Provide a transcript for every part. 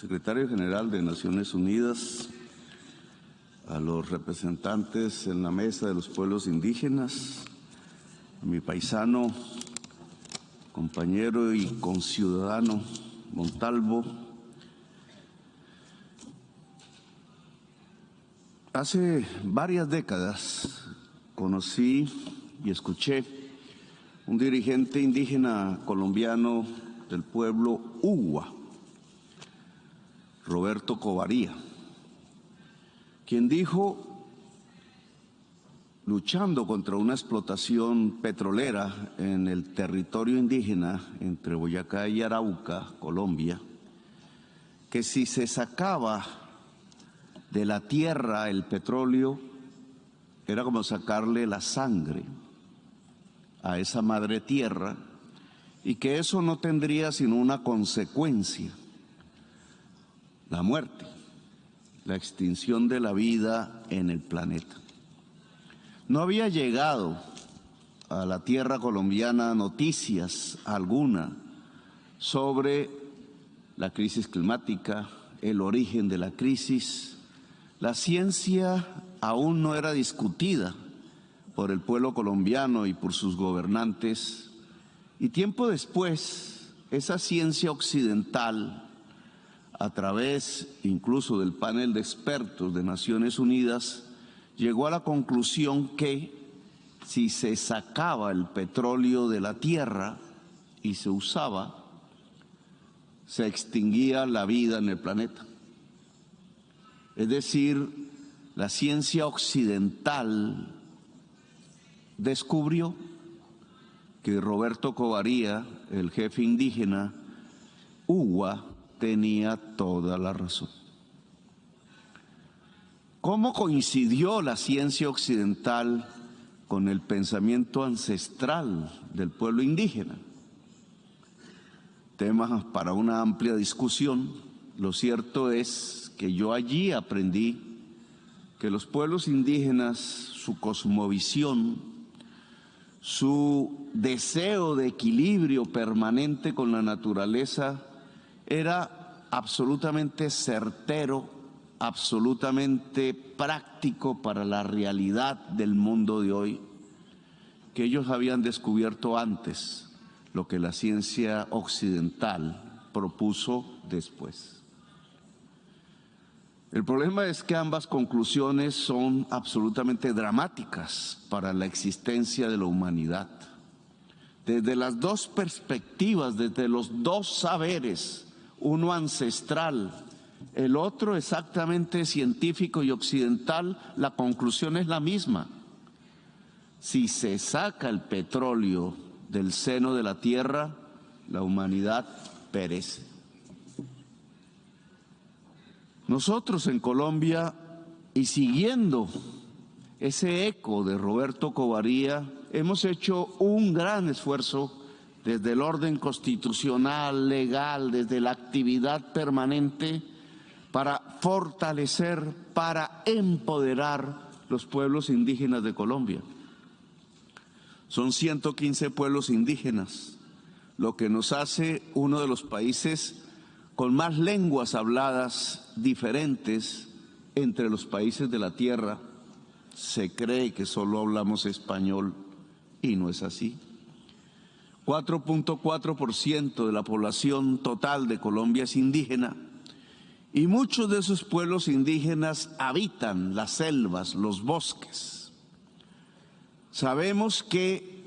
secretario general de Naciones Unidas, a los representantes en la mesa de los pueblos indígenas, a mi paisano, compañero y conciudadano Montalvo. Hace varias décadas conocí y escuché un dirigente indígena colombiano del pueblo Uwa, Roberto Covaría, quien dijo, luchando contra una explotación petrolera en el territorio indígena entre Boyacá y Arauca, Colombia, que si se sacaba de la tierra el petróleo, era como sacarle la sangre a esa madre tierra y que eso no tendría sino una consecuencia, la muerte, la extinción de la vida en el planeta. No había llegado a la tierra colombiana noticias alguna sobre la crisis climática, el origen de la crisis. La ciencia aún no era discutida por el pueblo colombiano y por sus gobernantes. Y tiempo después, esa ciencia occidental a través incluso del panel de expertos de Naciones Unidas, llegó a la conclusión que si se sacaba el petróleo de la tierra y se usaba, se extinguía la vida en el planeta. Es decir, la ciencia occidental descubrió que Roberto Covaría, el jefe indígena, Uwa, tenía toda la razón. ¿Cómo coincidió la ciencia occidental con el pensamiento ancestral del pueblo indígena? Temas para una amplia discusión. Lo cierto es que yo allí aprendí que los pueblos indígenas, su cosmovisión, su deseo de equilibrio permanente con la naturaleza, era absolutamente certero, absolutamente práctico para la realidad del mundo de hoy, que ellos habían descubierto antes lo que la ciencia occidental propuso después. El problema es que ambas conclusiones son absolutamente dramáticas para la existencia de la humanidad. Desde las dos perspectivas, desde los dos saberes, uno ancestral, el otro exactamente científico y occidental, la conclusión es la misma. Si se saca el petróleo del seno de la tierra, la humanidad perece. Nosotros en Colombia, y siguiendo ese eco de Roberto Covaría, hemos hecho un gran esfuerzo desde el orden constitucional, legal, desde la actividad permanente, para fortalecer, para empoderar los pueblos indígenas de Colombia. Son 115 pueblos indígenas, lo que nos hace uno de los países con más lenguas habladas diferentes entre los países de la tierra. Se cree que solo hablamos español y no es así. 4.4% de la población total de Colombia es indígena y muchos de esos pueblos indígenas habitan las selvas, los bosques. Sabemos que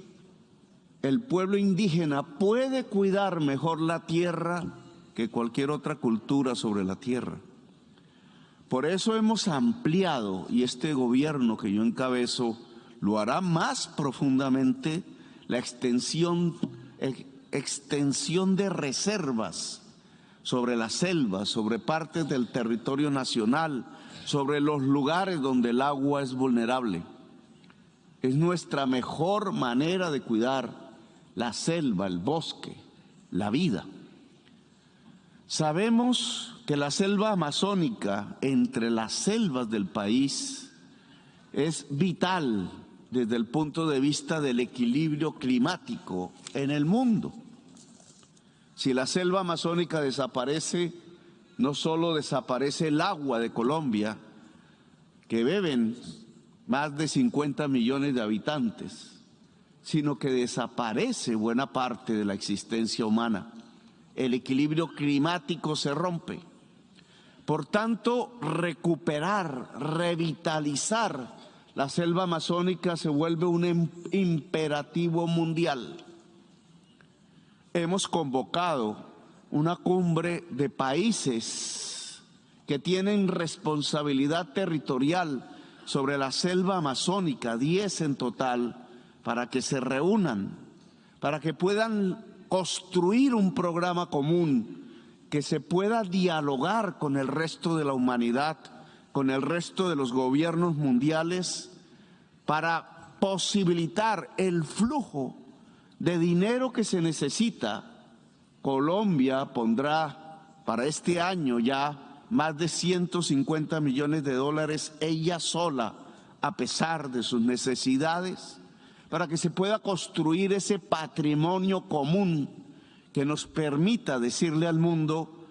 el pueblo indígena puede cuidar mejor la tierra que cualquier otra cultura sobre la tierra. Por eso hemos ampliado, y este gobierno que yo encabezo lo hará más profundamente, la extensión, extensión de reservas sobre las selvas, sobre partes del territorio nacional, sobre los lugares donde el agua es vulnerable. Es nuestra mejor manera de cuidar la selva, el bosque, la vida. Sabemos que la selva amazónica, entre las selvas del país, es vital desde el punto de vista del equilibrio climático en el mundo. Si la selva amazónica desaparece, no solo desaparece el agua de Colombia, que beben más de 50 millones de habitantes, sino que desaparece buena parte de la existencia humana. El equilibrio climático se rompe. Por tanto, recuperar, revitalizar la selva amazónica se vuelve un imperativo mundial. Hemos convocado una cumbre de países que tienen responsabilidad territorial sobre la selva amazónica, 10 en total, para que se reúnan, para que puedan construir un programa común, que se pueda dialogar con el resto de la humanidad, con el resto de los gobiernos mundiales, para posibilitar el flujo de dinero que se necesita. Colombia pondrá para este año ya más de 150 millones de dólares ella sola, a pesar de sus necesidades, para que se pueda construir ese patrimonio común que nos permita decirle al mundo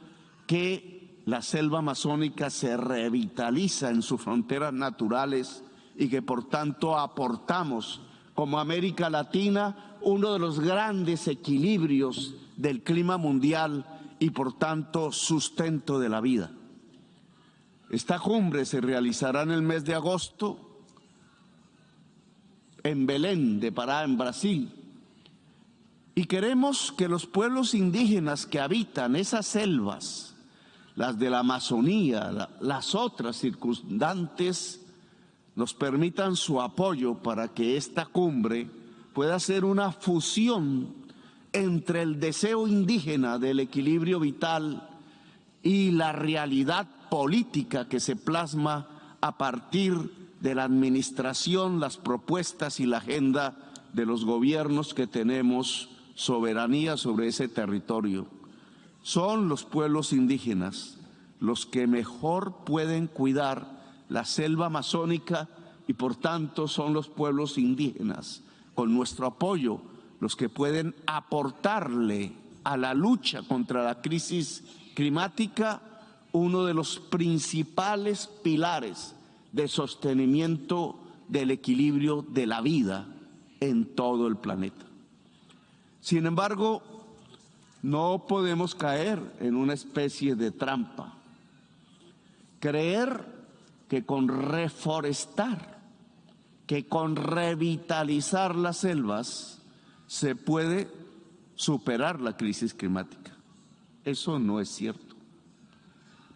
que la selva amazónica se revitaliza en sus fronteras naturales y que por tanto aportamos como América Latina uno de los grandes equilibrios del clima mundial y por tanto sustento de la vida. Esta cumbre se realizará en el mes de agosto en Belén de Pará, en Brasil. Y queremos que los pueblos indígenas que habitan esas selvas, las de la Amazonía, las otras circundantes, nos permitan su apoyo para que esta cumbre pueda ser una fusión entre el deseo indígena del equilibrio vital y la realidad política que se plasma a partir de la administración, las propuestas y la agenda de los gobiernos que tenemos soberanía sobre ese territorio. Son los pueblos indígenas los que mejor pueden cuidar la selva amazónica y por tanto son los pueblos indígenas, con nuestro apoyo, los que pueden aportarle a la lucha contra la crisis climática uno de los principales pilares de sostenimiento del equilibrio de la vida en todo el planeta. Sin embargo, no podemos caer en una especie de trampa. Creer que con reforestar, que con revitalizar las selvas se puede superar la crisis climática. Eso no es cierto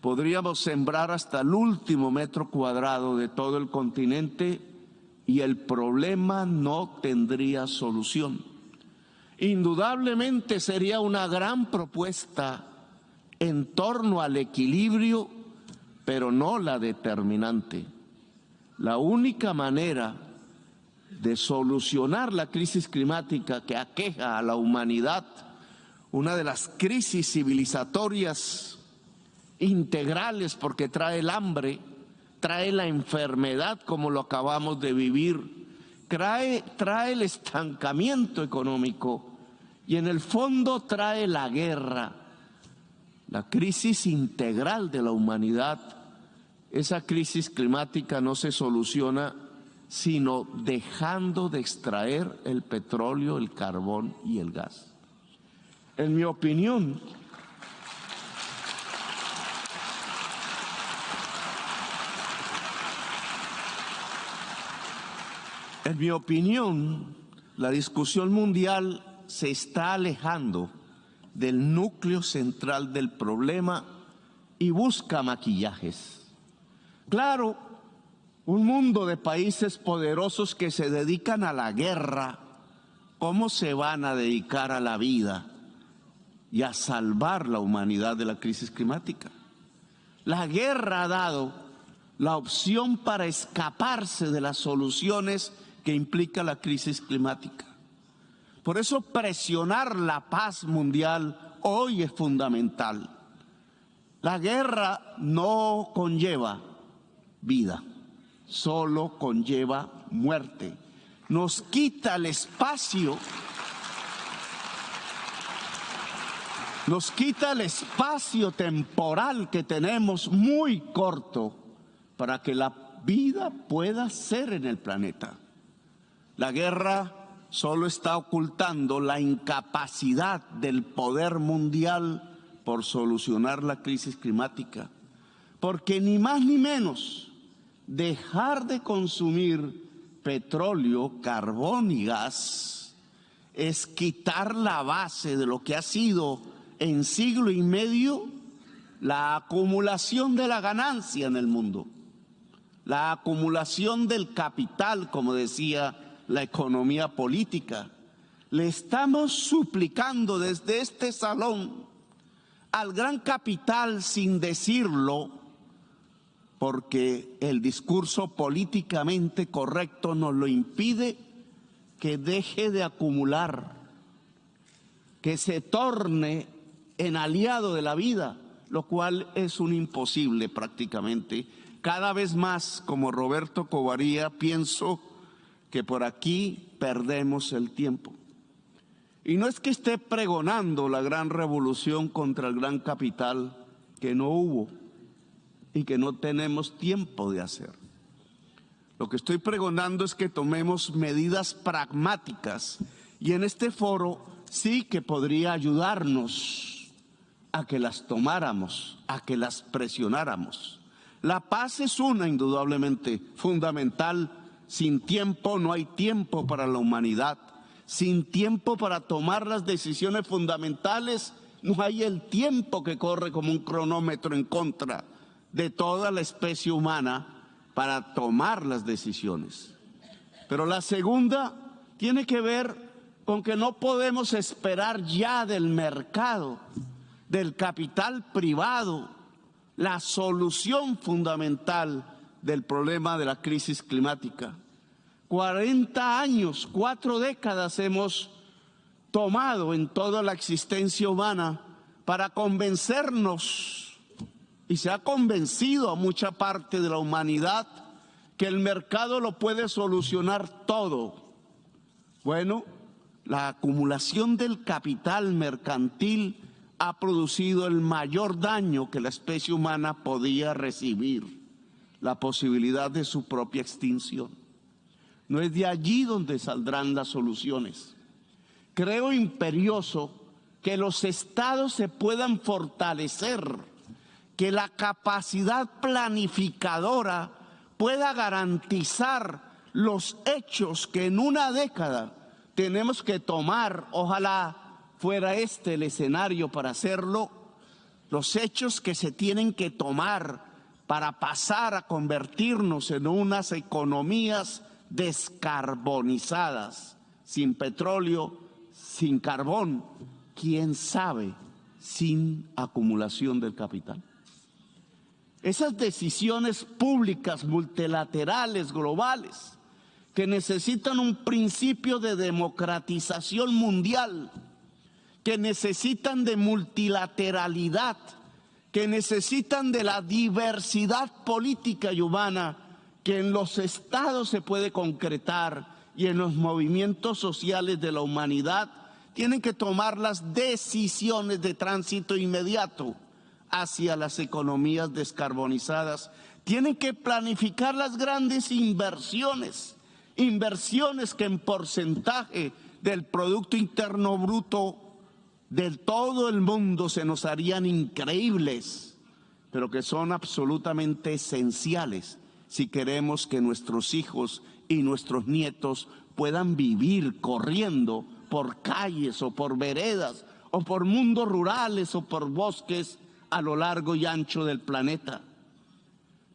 podríamos sembrar hasta el último metro cuadrado de todo el continente y el problema no tendría solución. Indudablemente sería una gran propuesta en torno al equilibrio, pero no la determinante. La única manera de solucionar la crisis climática que aqueja a la humanidad, una de las crisis civilizatorias integrales porque trae el hambre, trae la enfermedad como lo acabamos de vivir, trae, trae el estancamiento económico y en el fondo trae la guerra, la crisis integral de la humanidad. Esa crisis climática no se soluciona sino dejando de extraer el petróleo, el carbón y el gas. En mi opinión, En mi opinión, la discusión mundial se está alejando del núcleo central del problema y busca maquillajes. Claro, un mundo de países poderosos que se dedican a la guerra, ¿cómo se van a dedicar a la vida y a salvar la humanidad de la crisis climática? La guerra ha dado la opción para escaparse de las soluciones que implica la crisis climática. Por eso presionar la paz mundial hoy es fundamental. La guerra no conlleva vida, solo conlleva muerte. Nos quita el espacio nos quita el espacio temporal que tenemos muy corto para que la vida pueda ser en el planeta. La guerra solo está ocultando la incapacidad del poder mundial por solucionar la crisis climática, porque ni más ni menos dejar de consumir petróleo, carbón y gas es quitar la base de lo que ha sido en siglo y medio la acumulación de la ganancia en el mundo, la acumulación del capital, como decía la economía política. Le estamos suplicando desde este salón al gran capital sin decirlo, porque el discurso políticamente correcto nos lo impide, que deje de acumular, que se torne en aliado de la vida, lo cual es un imposible prácticamente. Cada vez más, como Roberto Covaría, pienso que por aquí perdemos el tiempo. Y no es que esté pregonando la gran revolución contra el gran capital que no hubo y que no tenemos tiempo de hacer. Lo que estoy pregonando es que tomemos medidas pragmáticas y en este foro sí que podría ayudarnos a que las tomáramos, a que las presionáramos. La paz es una indudablemente fundamental sin tiempo no hay tiempo para la humanidad. Sin tiempo para tomar las decisiones fundamentales, no hay el tiempo que corre como un cronómetro en contra de toda la especie humana para tomar las decisiones. Pero la segunda tiene que ver con que no podemos esperar ya del mercado, del capital privado, la solución fundamental del problema de la crisis climática. 40 años, cuatro décadas hemos tomado en toda la existencia humana para convencernos, y se ha convencido a mucha parte de la humanidad, que el mercado lo puede solucionar todo. Bueno, la acumulación del capital mercantil ha producido el mayor daño que la especie humana podía recibir la posibilidad de su propia extinción. No es de allí donde saldrán las soluciones. Creo imperioso que los estados se puedan fortalecer, que la capacidad planificadora pueda garantizar los hechos que en una década tenemos que tomar, ojalá fuera este el escenario para hacerlo, los hechos que se tienen que tomar para pasar a convertirnos en unas economías descarbonizadas, sin petróleo, sin carbón, quién sabe, sin acumulación del capital. Esas decisiones públicas, multilaterales, globales, que necesitan un principio de democratización mundial, que necesitan de multilateralidad, que necesitan de la diversidad política y humana que en los estados se puede concretar y en los movimientos sociales de la humanidad tienen que tomar las decisiones de tránsito inmediato hacia las economías descarbonizadas. Tienen que planificar las grandes inversiones, inversiones que en porcentaje del Producto Interno Bruto de todo el mundo se nos harían increíbles, pero que son absolutamente esenciales si queremos que nuestros hijos y nuestros nietos puedan vivir corriendo por calles o por veredas o por mundos rurales o por bosques a lo largo y ancho del planeta.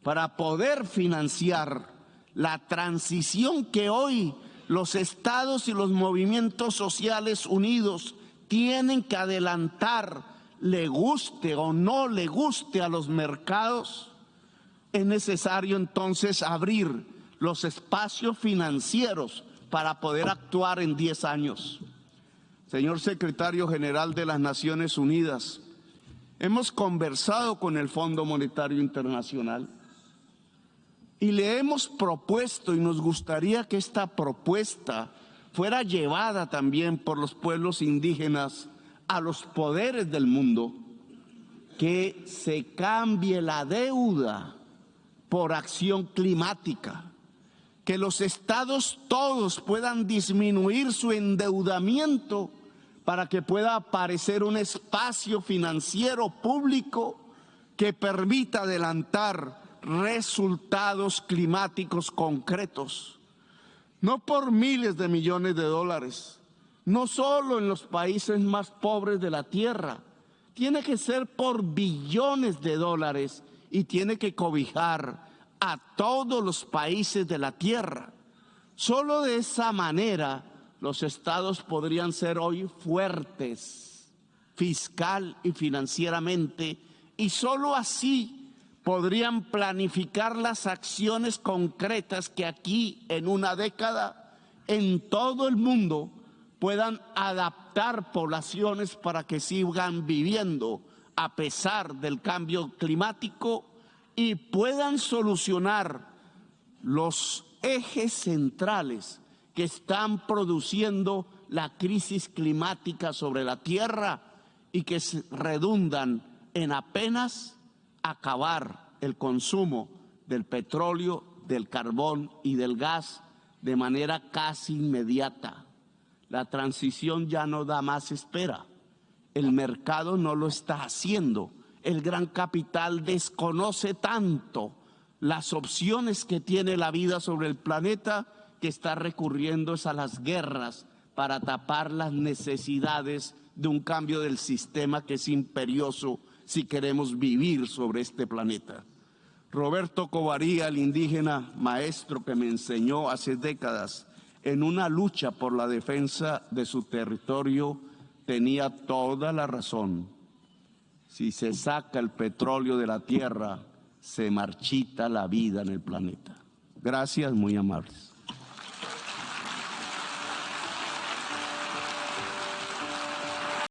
Para poder financiar la transición que hoy los estados y los movimientos sociales unidos tienen que adelantar, le guste o no le guste a los mercados, es necesario entonces abrir los espacios financieros para poder actuar en 10 años. Señor secretario general de las Naciones Unidas, hemos conversado con el Fondo Monetario Internacional y le hemos propuesto y nos gustaría que esta propuesta fuera llevada también por los pueblos indígenas a los poderes del mundo que se cambie la deuda por acción climática, que los estados todos puedan disminuir su endeudamiento para que pueda aparecer un espacio financiero público que permita adelantar resultados climáticos concretos, no por miles de millones de dólares, no solo en los países más pobres de la tierra, tiene que ser por billones de dólares y tiene que cobijar a todos los países de la tierra. Solo de esa manera los estados podrían ser hoy fuertes fiscal y financieramente y solo así podrían planificar las acciones concretas que aquí en una década en todo el mundo puedan adaptar poblaciones para que sigan viviendo a pesar del cambio climático y puedan solucionar los ejes centrales que están produciendo la crisis climática sobre la Tierra y que redundan en apenas acabar el consumo del petróleo, del carbón y del gas de manera casi inmediata. La transición ya no da más espera. El mercado no lo está haciendo. El gran capital desconoce tanto las opciones que tiene la vida sobre el planeta que está recurriendo a las guerras para tapar las necesidades de un cambio del sistema que es imperioso si queremos vivir sobre este planeta. Roberto Covaría, el indígena maestro que me enseñó hace décadas en una lucha por la defensa de su territorio, tenía toda la razón. Si se saca el petróleo de la tierra, se marchita la vida en el planeta. Gracias, muy amables.